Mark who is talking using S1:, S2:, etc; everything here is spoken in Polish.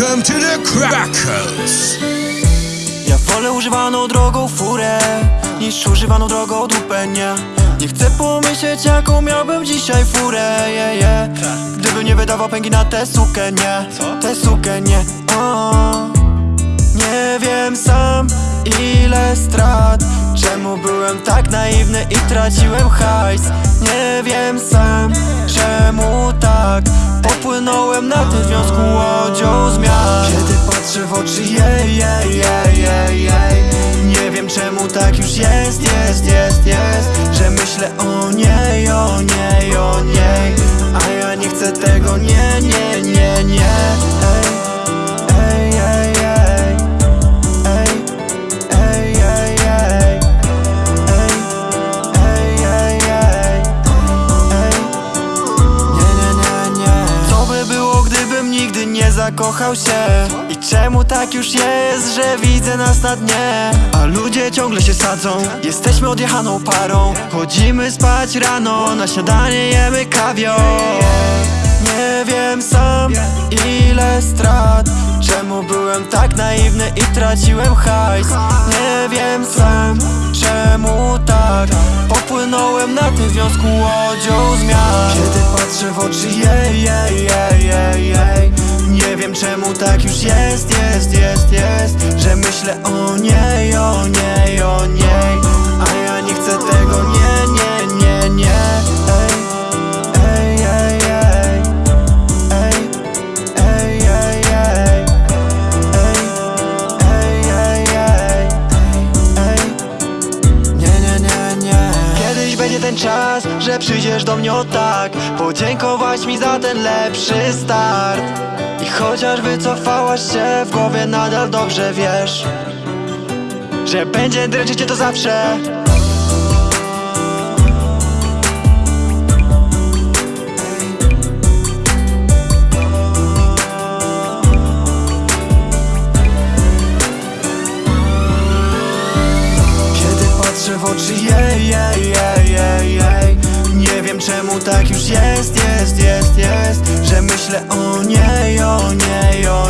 S1: Welcome to the Crackers.
S2: Ja wolę używaną drogą furę Niż używaną drogą dupę, nie Nie chcę pomyśleć jaką miałbym dzisiaj furę, yeah, yeah. Gdybym nie wydawał pęki na tę sukę, nie Tę sukę, nie o. Nie wiem sam ile strat Czemu byłem tak naiwny i traciłem hajs Nie wiem sam czemu tak? Popłynąłem na tym związku łodzią zmian Kiedy patrzę w oczy jej, jej, jej, jej, jej. Nie wiem czemu tak już jest, jest, jest, jest Że myślę o niej, o niej, zakochał się? I czemu tak już jest, że widzę nas na dnie? A ludzie ciągle się sadzą. Jesteśmy odjechaną parą. Chodzimy spać rano. Na śniadanie jemy kawior Nie wiem sam ile strat. Czemu byłem tak naiwny i traciłem hajs? Nie wiem sam czemu tak. Popłynąłem na tym związku łodzią zmian. Kiedy patrzę w oczy jej, tak już jest, jest, jest, jest Że myślę o niej, o niej, o niej. A ja nie chcę tego, nie, nie, nie, nie. Ej, ej, ej, ej. Ej, ej, ej, ej. Ej, ej, ej, ej. Nie, nie, nie, nie. Kiedyś będzie ten czas, że przyjdziesz do mnie o tak. Podziękować mi za ten lepszy start I chociaż wycofałaś się w głowie nadal dobrze wiesz Że będzie dręczyć cię to zawsze. W oczy jej, jej, jej, jej, jej Nie wiem czemu tak już jest, jest, jest, jest Że myślę o niej, o niej, o niej A